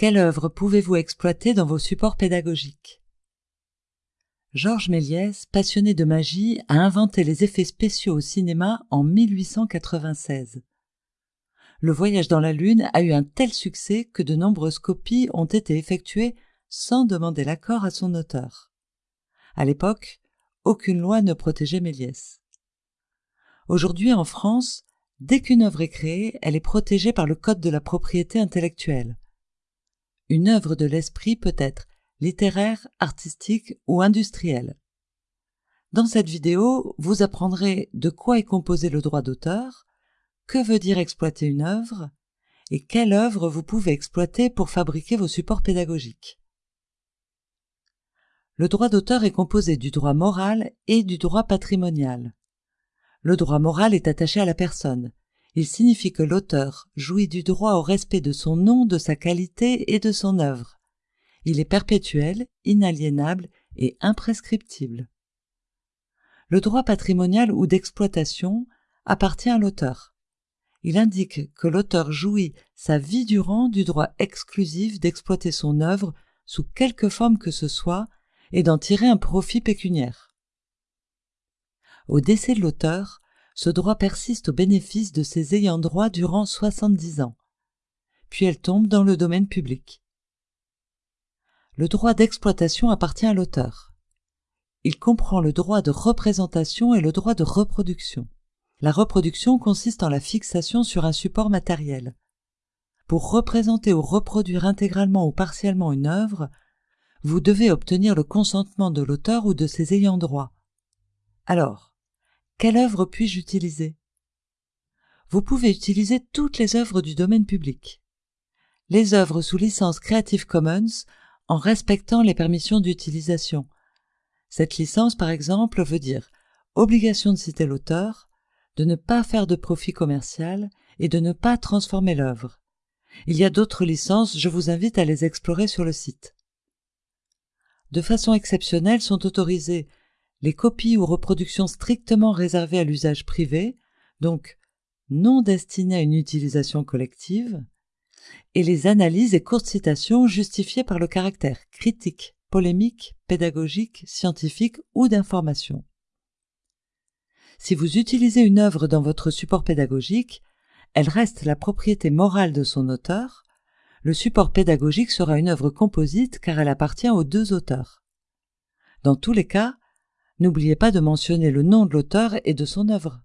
Quelle œuvre pouvez-vous exploiter dans vos supports pédagogiques? Georges Méliès, passionné de magie, a inventé les effets spéciaux au cinéma en 1896. Le voyage dans la Lune a eu un tel succès que de nombreuses copies ont été effectuées sans demander l'accord à son auteur. À l'époque, aucune loi ne protégeait Méliès. Aujourd'hui en France, dès qu'une œuvre est créée, elle est protégée par le Code de la propriété intellectuelle. Une œuvre de l'esprit peut être littéraire, artistique ou industrielle. Dans cette vidéo, vous apprendrez de quoi est composé le droit d'auteur, que veut dire exploiter une œuvre, et quelle œuvre vous pouvez exploiter pour fabriquer vos supports pédagogiques. Le droit d'auteur est composé du droit moral et du droit patrimonial. Le droit moral est attaché à la personne. Il signifie que l'auteur jouit du droit au respect de son nom, de sa qualité et de son œuvre. Il est perpétuel, inaliénable et imprescriptible. Le droit patrimonial ou d'exploitation appartient à l'auteur. Il indique que l'auteur jouit sa vie durant du droit exclusif d'exploiter son œuvre sous quelque forme que ce soit et d'en tirer un profit pécuniaire. Au décès de l'auteur, ce droit persiste au bénéfice de ses ayants droit durant 70 ans, puis elle tombe dans le domaine public. Le droit d'exploitation appartient à l'auteur. Il comprend le droit de représentation et le droit de reproduction. La reproduction consiste en la fixation sur un support matériel. Pour représenter ou reproduire intégralement ou partiellement une œuvre, vous devez obtenir le consentement de l'auteur ou de ses ayants droit. Alors, quelle œuvre puis-je utiliser? Vous pouvez utiliser toutes les œuvres du domaine public. Les œuvres sous licence Creative Commons en respectant les permissions d'utilisation. Cette licence, par exemple, veut dire obligation de citer l'auteur, de ne pas faire de profit commercial et de ne pas transformer l'œuvre. Il y a d'autres licences, je vous invite à les explorer sur le site de façon exceptionnelle sont autorisées les copies ou reproductions strictement réservées à l'usage privé, donc non destinées à une utilisation collective, et les analyses et courtes citations justifiées par le caractère critique, polémique, pédagogique, scientifique ou d'information. Si vous utilisez une œuvre dans votre support pédagogique, elle reste la propriété morale de son auteur, le support pédagogique sera une œuvre composite car elle appartient aux deux auteurs. Dans tous les cas, n'oubliez pas de mentionner le nom de l'auteur et de son œuvre.